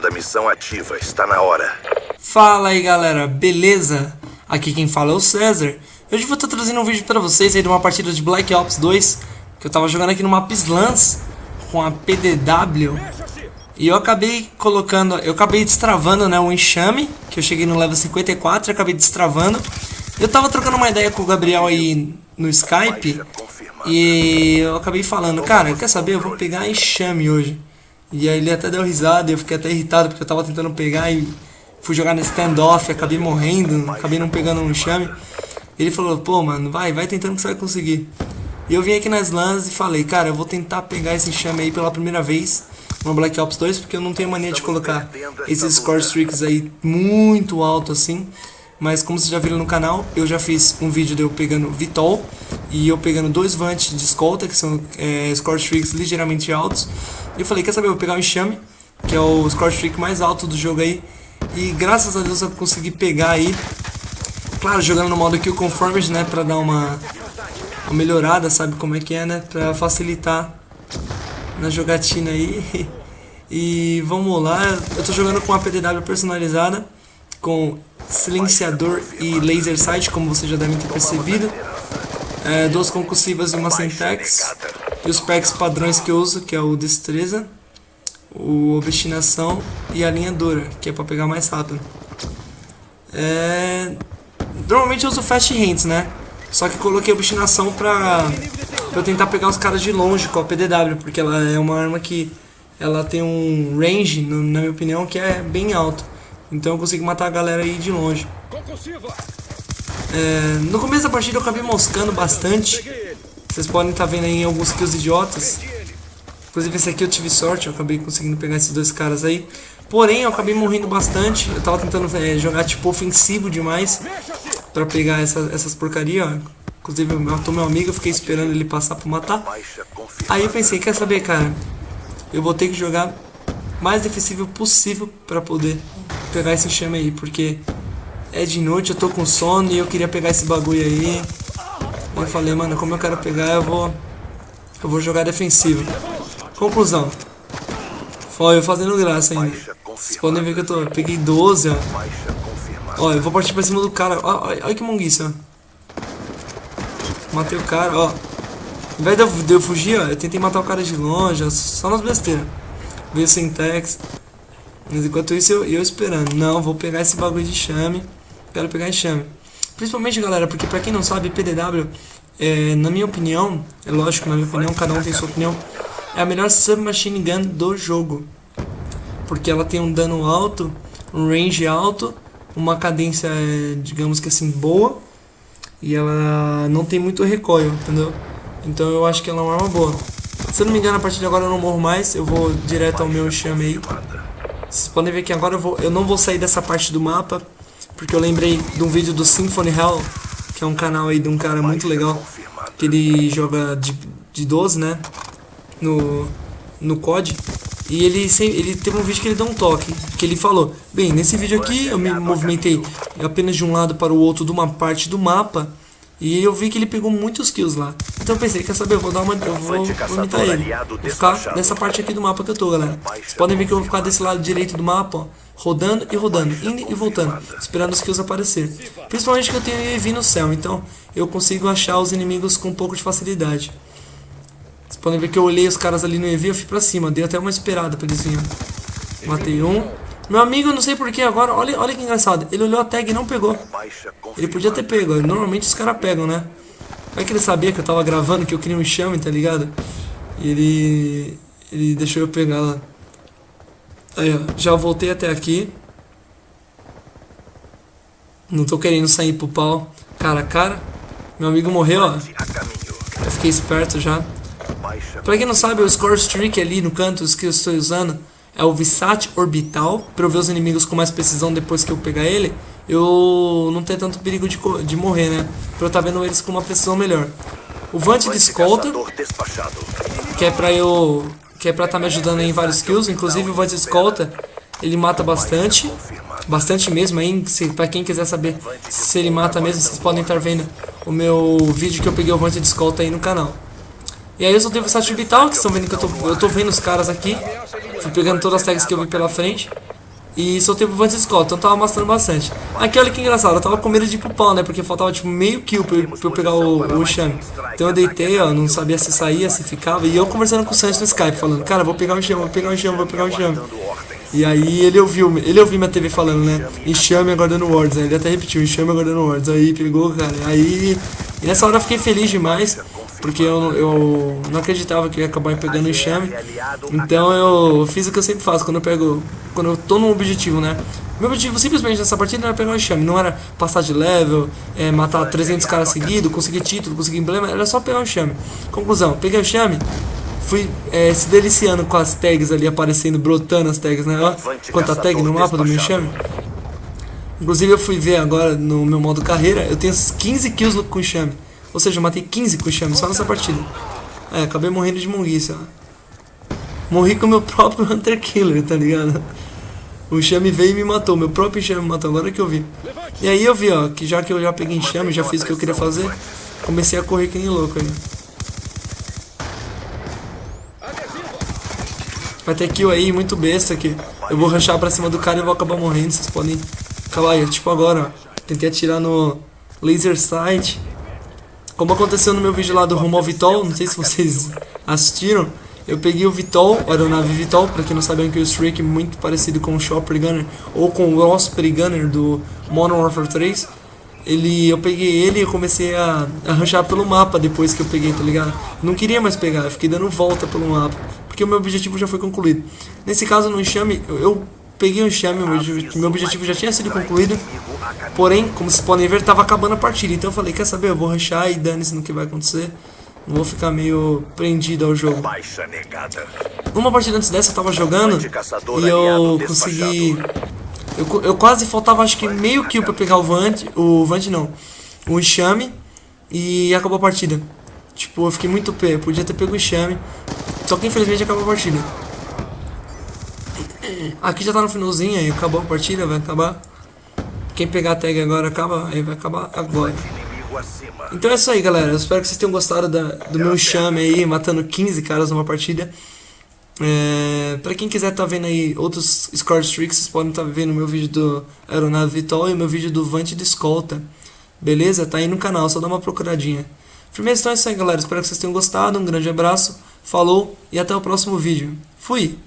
da missão ativa. Está na hora. Fala aí galera, beleza? Aqui quem fala é o César. Hoje vou estar trazendo um vídeo pra vocês aí de uma partida de Black Ops 2 que eu tava jogando aqui no mapa Slams com a PDW e eu acabei colocando, eu acabei destravando né, o enxame, que eu cheguei no level 54 e acabei destravando. Eu tava trocando uma ideia com o Gabriel aí no Skype e eu acabei falando, cara, quer saber, eu vou pegar enxame hoje. E aí ele até deu risada e eu fiquei até irritado porque eu tava tentando pegar e fui jogar no standoff, acabei morrendo, acabei não pegando um enxame. Ele falou, pô mano, vai, vai tentando que você vai conseguir. E eu vim aqui nas LANs e falei, cara, eu vou tentar pegar esse enxame aí pela primeira vez no Black Ops 2, porque eu não tenho mania de colocar esses score streaks aí muito alto assim. Mas como vocês já viram no canal, eu já fiz um vídeo de eu pegando Vitol e eu pegando dois Vant de escolta, que são é, score streaks ligeiramente altos. E eu falei, quer saber, eu vou pegar o Enxame, que é o score streak mais alto do jogo aí. E graças a Deus eu consegui pegar aí. Claro, jogando no modo Kill Conformers, né, pra dar uma, uma melhorada, sabe como é que é, né, pra facilitar na jogatina aí. E vamos lá, eu tô jogando com a PDW personalizada, com silenciador e laser sight, como vocês já devem ter percebido. É, duas concussivas e uma syntax. E os packs padrões que eu uso, que é o destreza, o obstinação e a linha dura, que é para pegar mais rápido. É... Normalmente eu uso fast hands, né? Só que coloquei obstinação pra, pra eu tentar pegar os caras de longe com a PDW, porque ela é uma arma que ela tem um range, na minha opinião, que é bem alto. Então eu consigo matar a galera aí de longe. É, no começo da partida eu acabei moscando bastante. Vocês podem estar tá vendo aí alguns kills idiotas. Inclusive esse aqui eu tive sorte, eu acabei conseguindo pegar esses dois caras aí. Porém, eu acabei morrendo bastante. Eu tava tentando é, jogar tipo ofensivo demais pra pegar essa, essas porcaria, ó. Inclusive eu matou meu amigo, eu fiquei esperando ele passar pra matar. Aí eu pensei, quer saber, cara? Eu vou ter que jogar mais defensivo possível pra poder pegar esse chame aí, porque é de noite, eu tô com sono e eu queria pegar esse bagulho aí. Eu falei, mano, como eu quero pegar, eu vou eu vou jogar defensivo. Conclusão. Foi eu fazendo graça ainda. Vocês podem ver que eu tô, eu peguei 12, ó. Ó, eu vou partir pra cima do cara. Ó, olha que monguice, ó. Matei o cara, ó. Ao invés de eu, de eu fugir, ó, eu tentei matar o cara de longe, ó, só nas besteiras. Veio sem tex. Mas enquanto isso eu, eu esperando. Não, vou pegar esse bagulho de chame. Quero pegar enxame. Principalmente, galera, porque pra quem não sabe, PDW, é, na minha opinião, é lógico, na minha opinião, cada um tem sua opinião, é a melhor submachine gun do jogo. Porque ela tem um dano alto, um range alto, uma cadência, digamos que assim, boa. E ela não tem muito recoil, entendeu? Então eu acho que ela é uma arma boa. Se eu não me engano, a partir de agora eu não morro mais, eu vou direto ao meu enxame aí. Vocês podem ver que agora eu, vou, eu não vou sair dessa parte do mapa, porque eu lembrei de um vídeo do Symphony Hell, que é um canal aí de um cara muito legal, que ele joga de, de 12, né, no, no COD. E ele, ele teve um vídeo que ele deu um toque, que ele falou, bem, nesse vídeo aqui eu me movimentei apenas de um lado para o outro de uma parte do mapa, e eu vi que ele pegou muitos kills lá. Então eu pensei, quer saber, eu vou dar uma. Eu vou vomitar ele. Vou ficar nessa parte aqui do mapa que eu tô, galera. Vocês podem ver que eu vou ficar desse lado direito do mapa, ó. Rodando e rodando, indo e voltando, esperando os kills aparecer. Principalmente que eu tenho EV no céu, então eu consigo achar os inimigos com um pouco de facilidade. Vocês podem ver que eu olhei os caras ali no EV, eu fui pra cima, dei até uma esperada pra eles virem. Matei um. Meu amigo, não sei porquê agora, olha, olha que engraçado. Ele olhou a tag e não pegou. Ele podia ter pego, normalmente os caras pegam, né? Como é que ele sabia que eu tava gravando, que eu queria um chame, tá ligado? E ele... Ele deixou eu pegar lá. Aí, ó, já voltei até aqui. Não tô querendo sair pro pau. Cara a cara. Meu amigo morreu, ó. Eu fiquei esperto já. Pra quem não sabe, o Score Streak ali no canto, que eu estou usando é o Visat Orbital, para eu ver os inimigos com mais precisão depois que eu pegar ele, eu não ter tanto perigo de, de morrer, né? Pra eu estar tá vendo eles com uma precisão melhor. O Vant de escolta, que é pra eu... que é pra estar tá me ajudando em vários kills, inclusive o de escolta, ele mata bastante, bastante mesmo, aí, se, pra quem quiser saber se ele mata mesmo, vocês podem estar vendo o meu vídeo que eu peguei o de escolta aí no canal. E aí eu só tenho o Visat Orbital, que estão vendo que eu tô, eu tô vendo os caras aqui, Fui pegando todas as tags que eu vi pela frente. E soltei pro Vant Skull, então tava mostrando bastante. Aqui olha que engraçado, eu tava com medo de ir pro pau, né? Porque faltava tipo meio kill pra pra eu pegar o, o Shami. Então eu deitei, ó, não sabia se saía, se ficava. E eu conversando com o Santos no Skype, falando, cara, vou pegar o Shami, vou pegar o Shami, vou pegar o Shami. E aí ele ouviu, ele ouviu minha TV falando, né? Enxame aguardando Words. Aí ele até repetiu, enxame aguardando Words. Aí pegou, cara. Aí. E nessa hora eu fiquei feliz demais. Porque eu, eu não acreditava que ia acabar pegando enxame. Então eu fiz o que eu sempre faço quando eu pego. Quando eu tô num objetivo, né? Meu objetivo simplesmente nessa partida era pegar o enxame. Não era passar de level, é, matar 300 caras seguidos, conseguir título, conseguir emblema. Era só pegar o enxame. Conclusão, peguei o enxame fui é, se deliciando com as tags ali aparecendo, brotando as tags, né? Ó, quanta tag no mapa do meu chame. Inclusive eu fui ver agora no meu modo carreira, eu tenho 15 kills com o chame. Ou seja, eu matei 15 com o chame só nessa partida. É, acabei morrendo de monguiça. Morri com o meu próprio Hunter Killer, tá ligado? O chame veio e me matou, meu próprio chame me matou, agora que eu vi. E aí eu vi, ó, que já que eu já peguei enxame, já fiz o que eu queria fazer, comecei a correr que nem louco aí. Vai ter kill aí, muito besta aqui. Eu vou rushar pra cima do cara e vou acabar morrendo, vocês podem acabar aí. Tipo agora, ó. Tentei atirar no laser sight. Como aconteceu no meu vídeo lá do Rumo ao Vitol, não sei se vocês assistiram. Eu peguei o Vitol, a aeronave Vitol, pra quem não sabe é um Killstreak muito parecido com o Shopper Gunner ou com o Osprey Gunner do Modern Warfare 3 ele, eu peguei ele e comecei a arranjar pelo mapa depois que eu peguei, tá ligado? Não queria mais pegar, eu fiquei dando volta pelo mapa, porque o meu objetivo já foi concluído. Nesse caso, no enxame, eu, eu peguei o enxame, meu, meu objetivo já tinha sido concluído, porém, como vocês podem ver, tava acabando a partida, então eu falei, quer saber, eu vou rushar e dane-se no que vai acontecer. Não vou ficar meio prendido ao jogo. Uma partida antes dessa eu tava jogando e eu consegui eu, eu quase faltava acho que meio kill pra pegar o Vant, o Vant não, o Enxame e acabou a partida. Tipo, eu fiquei muito pé, podia ter pego o Enxame, só que infelizmente acabou a partida. Aqui já tá no finalzinho, aí acabou a partida, vai acabar. Quem pegar a tag agora acaba, aí vai acabar agora. Então é isso aí, galera. Eu espero que vocês tenham gostado da, do meu chame aí, matando 15 caras numa partida. É, pra quem quiser tá vendo aí outros score streaks, vocês podem estar tá vendo meu vídeo do Aeronave Vitol e meu vídeo do Vante de Escolta. Beleza? Tá aí no canal, só dá uma procuradinha. Firmeza, então é isso aí galera, espero que vocês tenham gostado, um grande abraço, falou e até o próximo vídeo. Fui!